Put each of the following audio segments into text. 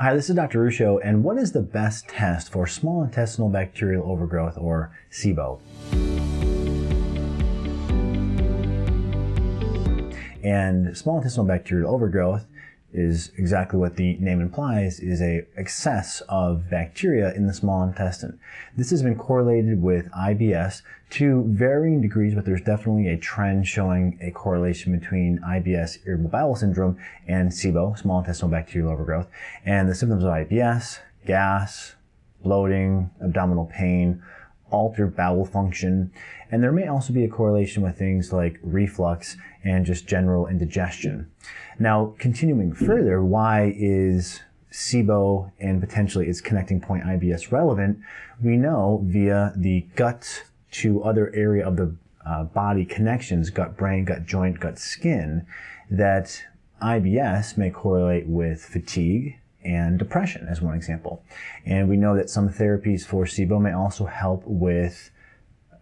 Hi, this is Dr. Ruscio, and what is the best test for small intestinal bacterial overgrowth, or SIBO? And small intestinal bacterial overgrowth is exactly what the name implies, is a excess of bacteria in the small intestine. This has been correlated with IBS to varying degrees, but there's definitely a trend showing a correlation between IBS, irritable bowel syndrome, and SIBO, small intestinal bacterial overgrowth. And the symptoms of IBS, gas, bloating, abdominal pain, altered bowel function, and there may also be a correlation with things like reflux and just general indigestion. Now, continuing further, why is SIBO and potentially its connecting point IBS relevant? We know via the gut to other area of the uh, body connections, gut brain, gut joint, gut skin, that IBS may correlate with fatigue, and depression as one example. And we know that some therapies for SIBO may also help with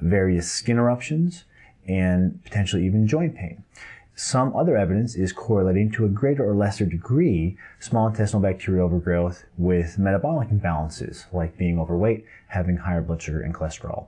various skin eruptions and potentially even joint pain. Some other evidence is correlating to a greater or lesser degree small intestinal bacterial overgrowth with metabolic imbalances like being overweight, having higher blood sugar and cholesterol.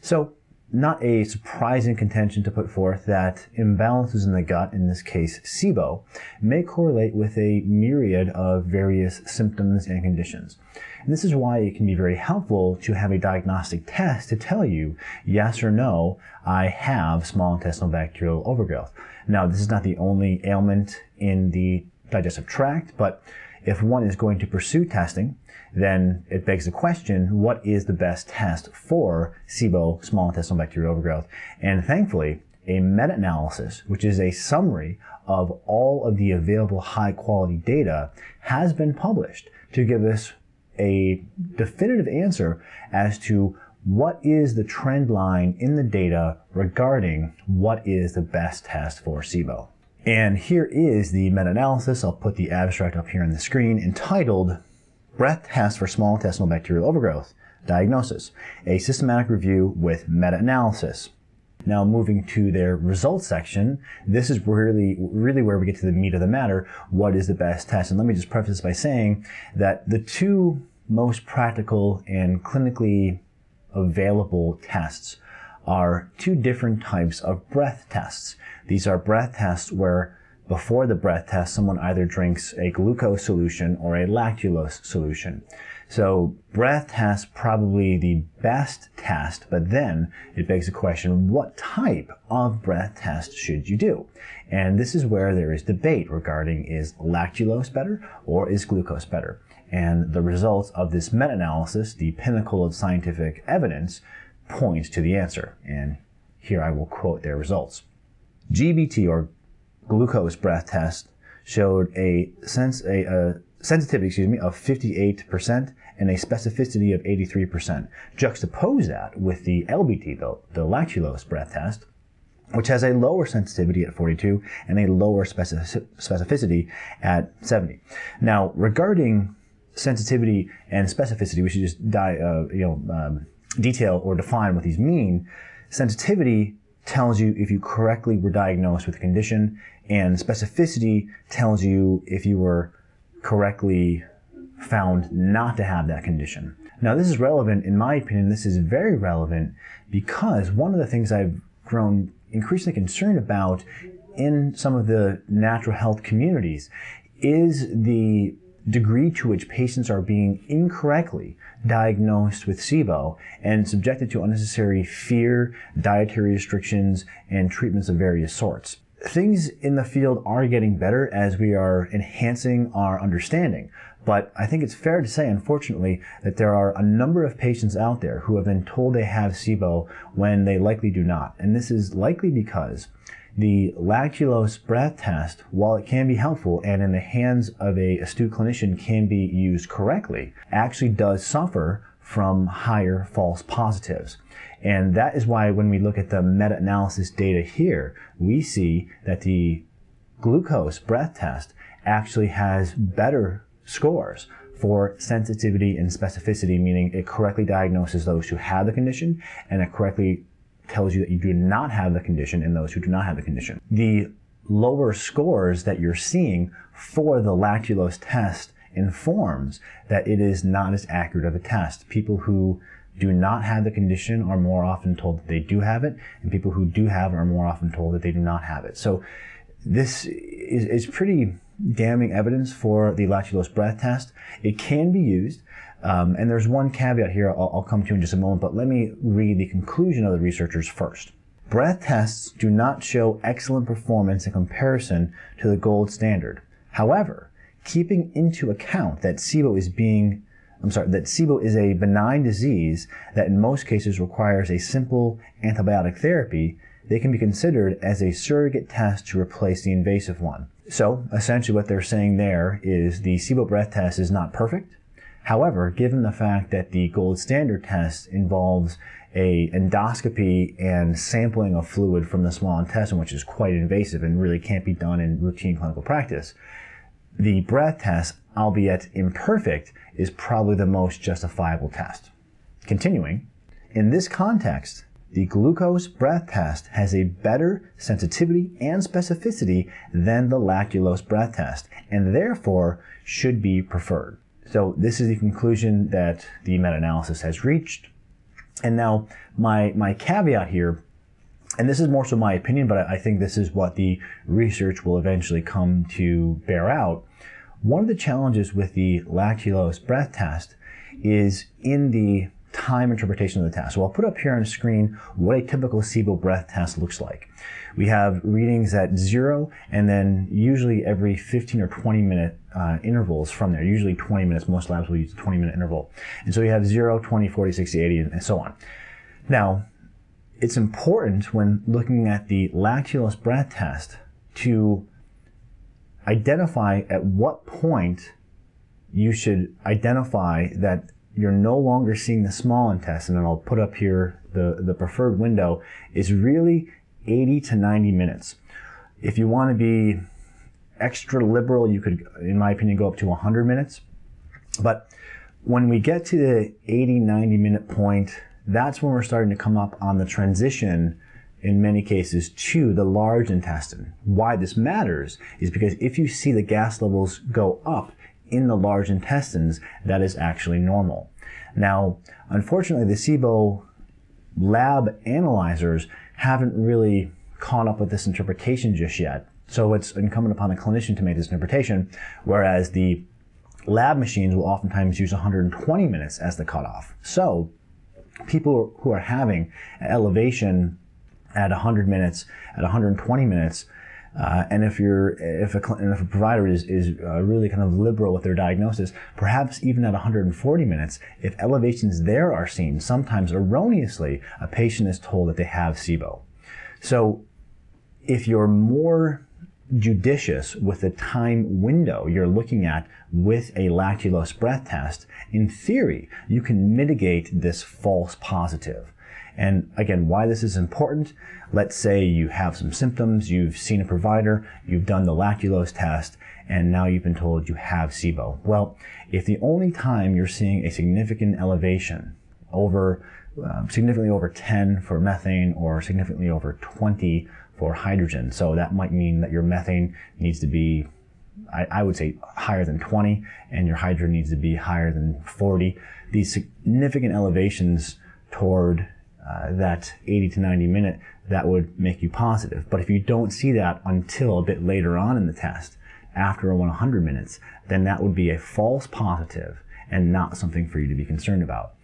So not a surprising contention to put forth that imbalances in the gut, in this case SIBO, may correlate with a myriad of various symptoms and conditions. And this is why it can be very helpful to have a diagnostic test to tell you, yes or no, I have small intestinal bacterial overgrowth. Now, this is not the only ailment in the digestive tract, but if one is going to pursue testing, then it begs the question, what is the best test for SIBO, small intestinal bacterial overgrowth? And thankfully, a meta-analysis, which is a summary of all of the available high quality data, has been published to give us a definitive answer as to what is the trend line in the data regarding what is the best test for SIBO. And here is the meta-analysis. I'll put the abstract up here on the screen entitled Breath Test for Small Intestinal Bacterial Overgrowth Diagnosis, a systematic review with meta-analysis. Now moving to their results section, this is really, really where we get to the meat of the matter. What is the best test? And let me just preface this by saying that the two most practical and clinically available tests are two different types of breath tests. These are breath tests where before the breath test, someone either drinks a glucose solution or a lactulose solution. So breath test probably the best test, but then it begs the question, what type of breath test should you do? And this is where there is debate regarding is lactulose better or is glucose better? And the results of this meta-analysis, the pinnacle of scientific evidence, points to the answer. And here I will quote their results. GBT or glucose breath test showed a, sense, a, a sensitivity excuse me, of 58% and a specificity of 83%. Juxtapose that with the LBT, the, the lactulose breath test, which has a lower sensitivity at 42 and a lower specific, specificity at 70. Now, regarding sensitivity and specificity, we should just die, uh, you know, um, detail or define what these mean. Sensitivity tells you if you correctly were diagnosed with a condition, and specificity tells you if you were correctly found not to have that condition. Now, this is relevant, in my opinion, this is very relevant because one of the things I've grown increasingly concerned about in some of the natural health communities is the degree to which patients are being incorrectly diagnosed with SIBO and subjected to unnecessary fear, dietary restrictions, and treatments of various sorts. Things in the field are getting better as we are enhancing our understanding. But I think it's fair to say, unfortunately, that there are a number of patients out there who have been told they have SIBO when they likely do not. And this is likely because the lactulose breath test, while it can be helpful and in the hands of a astute clinician can be used correctly, actually does suffer from higher false positives. And that is why when we look at the meta-analysis data here, we see that the glucose breath test actually has better scores for sensitivity and specificity, meaning it correctly diagnoses those who have the condition and it correctly tells you that you do not have the condition in those who do not have the condition. The lower scores that you're seeing for the lactulose test informs that it is not as accurate of a test. People who do not have the condition are more often told that they do have it, and people who do have it are more often told that they do not have it. So this is, is pretty damning evidence for the lactulose breath test. It can be used, um, and there's one caveat here I'll, I'll come to in just a moment, but let me read the conclusion of the researchers first. Breath tests do not show excellent performance in comparison to the gold standard. However, keeping into account that SIBO is being I'm sorry, that SIBO is a benign disease that in most cases requires a simple antibiotic therapy, they can be considered as a surrogate test to replace the invasive one. So essentially what they're saying there is the SIBO breath test is not perfect. However, given the fact that the gold standard test involves a endoscopy and sampling of fluid from the small intestine, which is quite invasive and really can't be done in routine clinical practice, the breath test, albeit imperfect, is probably the most justifiable test. Continuing, in this context, the glucose breath test has a better sensitivity and specificity than the lactulose breath test, and therefore should be preferred. So this is the conclusion that the meta-analysis has reached. And now my, my caveat here, and this is more so my opinion, but I think this is what the research will eventually come to bear out. One of the challenges with the lactulose breath test is in the time interpretation of the test. So I'll put up here on the screen what a typical SIBO breath test looks like. We have readings at zero and then usually every 15 or 20 minute uh, intervals from there. Usually 20 minutes, most labs will use a 20 minute interval. And so you have 0, 20, 40, 60, 80, and so on. Now, it's important when looking at the lactulose breath test to identify at what point you should identify that you're no longer seeing the small intestine, and I'll put up here the, the preferred window, is really 80 to 90 minutes. If you want to be extra liberal, you could, in my opinion, go up to 100 minutes. But when we get to the 80, 90 minute point, that's when we're starting to come up on the transition in many cases to the large intestine. Why this matters is because if you see the gas levels go up in the large intestines, that is actually normal. Now, unfortunately, the SIBO lab analyzers haven't really caught up with this interpretation just yet. So it's incumbent upon the clinician to make this interpretation, whereas the lab machines will oftentimes use 120 minutes as the cutoff. So people who are having elevation at 100 minutes, at 120 minutes, uh, and if you're, if a, if a provider is, is uh, really kind of liberal with their diagnosis, perhaps even at 140 minutes, if elevations there are seen, sometimes erroneously, a patient is told that they have SIBO. So if you're more judicious with the time window you're looking at with a lactulose breath test, in theory, you can mitigate this false positive. And again, why this is important, let's say you have some symptoms, you've seen a provider, you've done the lactulose test, and now you've been told you have SIBO. Well, if the only time you're seeing a significant elevation over um, significantly over 10 for methane or significantly over 20 for hydrogen. So that might mean that your methane needs to be, I, I, would say, higher than 20 and your hydrogen needs to be higher than 40. These significant elevations toward uh, that 80 to 90 minute, that would make you positive. But if you don't see that until a bit later on in the test, after 100 minutes, then that would be a false positive and not something for you to be concerned about.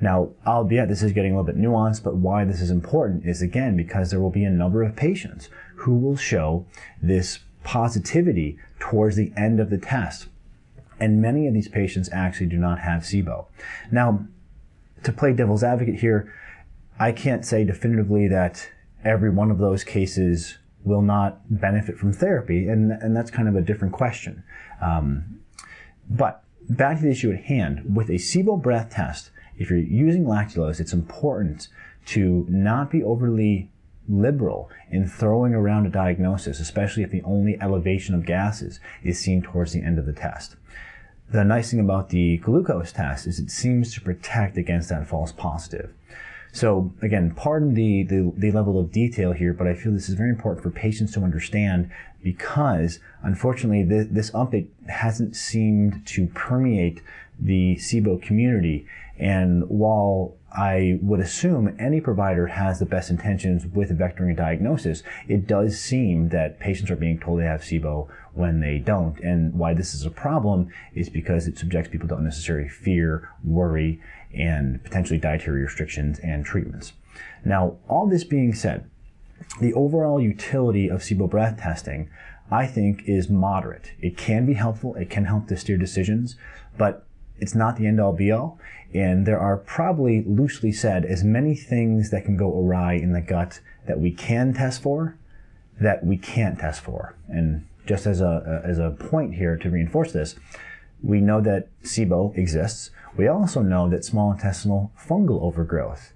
Now, albeit this is getting a little bit nuanced, but why this is important is again because there will be a number of patients who will show this positivity towards the end of the test. And many of these patients actually do not have SIBO. Now, to play devil's advocate here, I can't say definitively that every one of those cases will not benefit from therapy, and, and that's kind of a different question. Um, but back to the issue at hand, with a SIBO breath test, if you're using lactulose, it's important to not be overly liberal in throwing around a diagnosis, especially if the only elevation of gases is seen towards the end of the test. The nice thing about the glucose test is it seems to protect against that false positive. So again, pardon the, the, the, level of detail here, but I feel this is very important for patients to understand because unfortunately this, this update hasn't seemed to permeate the SIBO community. And while I would assume any provider has the best intentions with vectoring diagnosis, it does seem that patients are being told they have SIBO when they don't. And why this is a problem is because it subjects people to unnecessary fear, worry, and potentially dietary restrictions and treatments. Now, all this being said, the overall utility of SIBO breath testing, I think, is moderate. It can be helpful, it can help to steer decisions, but it's not the end all be all. And there are probably, loosely said, as many things that can go awry in the gut that we can test for that we can't test for. And just as a, as a point here to reinforce this, we know that SIBO exists. We also know that small intestinal fungal overgrowth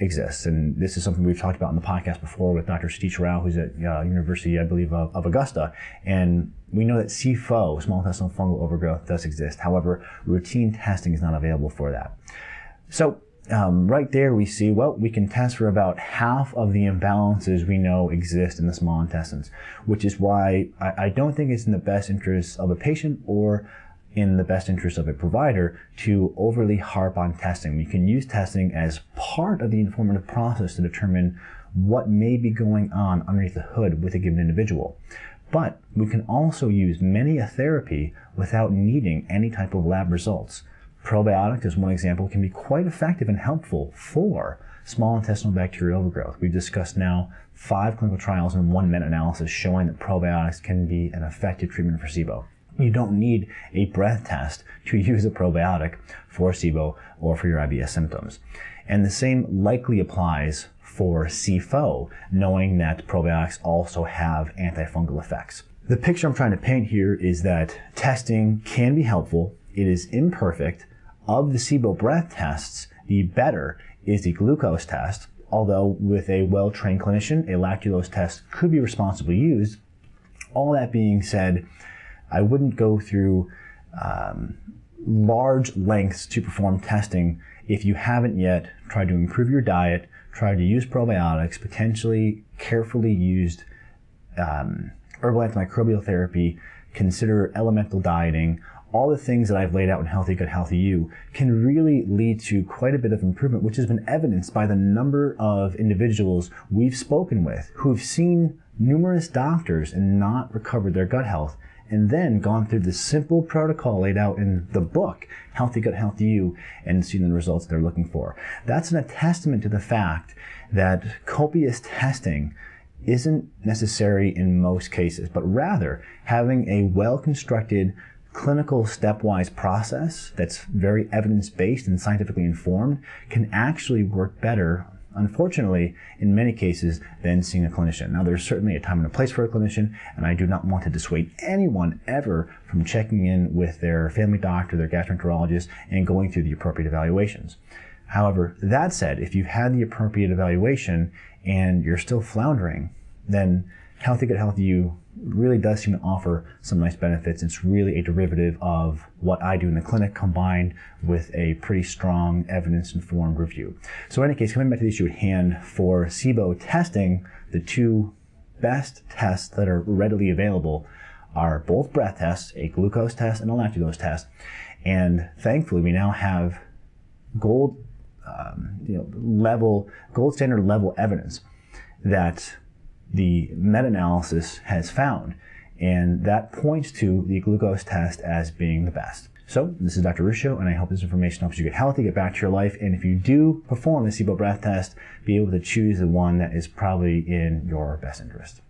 exists. And this is something we've talked about in the podcast before with Dr. Satish Rao, who's at uh, University, I believe, of, of, Augusta. And we know that SIFO, small intestinal fungal overgrowth, does exist. However, routine testing is not available for that. So um, right there we see, well, we can test for about half of the imbalances we know exist in the small intestines, which is why I, I don't think it's in the best interest of a patient or in the best interest of a provider to overly harp on testing. We can use testing as part of the informative process to determine what may be going on underneath the hood with a given individual. But we can also use many a therapy without needing any type of lab results. Probiotics, as one example, can be quite effective and helpful for small intestinal bacterial overgrowth. We've discussed now five clinical trials and one meta-analysis showing that probiotics can be an effective treatment for SIBO. You don't need a breath test to use a probiotic for SIBO or for your IBS symptoms. And the same likely applies for SIFO, knowing that probiotics also have antifungal effects. The picture I'm trying to paint here is that testing can be helpful. It is imperfect. Of the SIBO breath tests, the better is the glucose test, although with a well-trained clinician, a lactulose test could be responsibly used. All that being said, I wouldn't go through um, large lengths to perform testing if you haven't yet tried to improve your diet, tried to use probiotics, potentially carefully used um, herbal antimicrobial therapy, consider elemental dieting, all the things that I've laid out in Healthy Gut, Healthy You can really lead to quite a bit of improvement, which has been evidenced by the number of individuals we've spoken with who've seen numerous doctors and not recovered their gut health and then gone through the simple protocol laid out in the book, Healthy Gut, Healthy You, and seen the results they're looking for. That's an testament to the fact that copious testing isn't necessary in most cases, but rather having a well-constructed clinical stepwise process that's very evidence-based and scientifically informed can actually work better unfortunately, in many cases, than seeing a clinician. Now, there's certainly a time and a place for a clinician, and I do not want to dissuade anyone ever from checking in with their family doctor, their gastroenterologist, and going through the appropriate evaluations. However, that said, if you've had the appropriate evaluation and you're still floundering, then Healthy Gut Healthy You really does seem to offer some nice benefits. It's really a derivative of what I do in the clinic combined with a pretty strong evidence-informed review. So in any case, coming back to the issue at hand, for SIBO testing, the two best tests that are readily available are both breath tests, a glucose test and a lactulose test. And thankfully, we now have gold um, you know, level, gold standard level evidence that the meta-analysis has found. And that points to the glucose test as being the best. So this is Dr. Ruscio, and I hope this information helps you get healthy, get back to your life, and if you do perform the SIBO breath test, be able to choose the one that is probably in your best interest.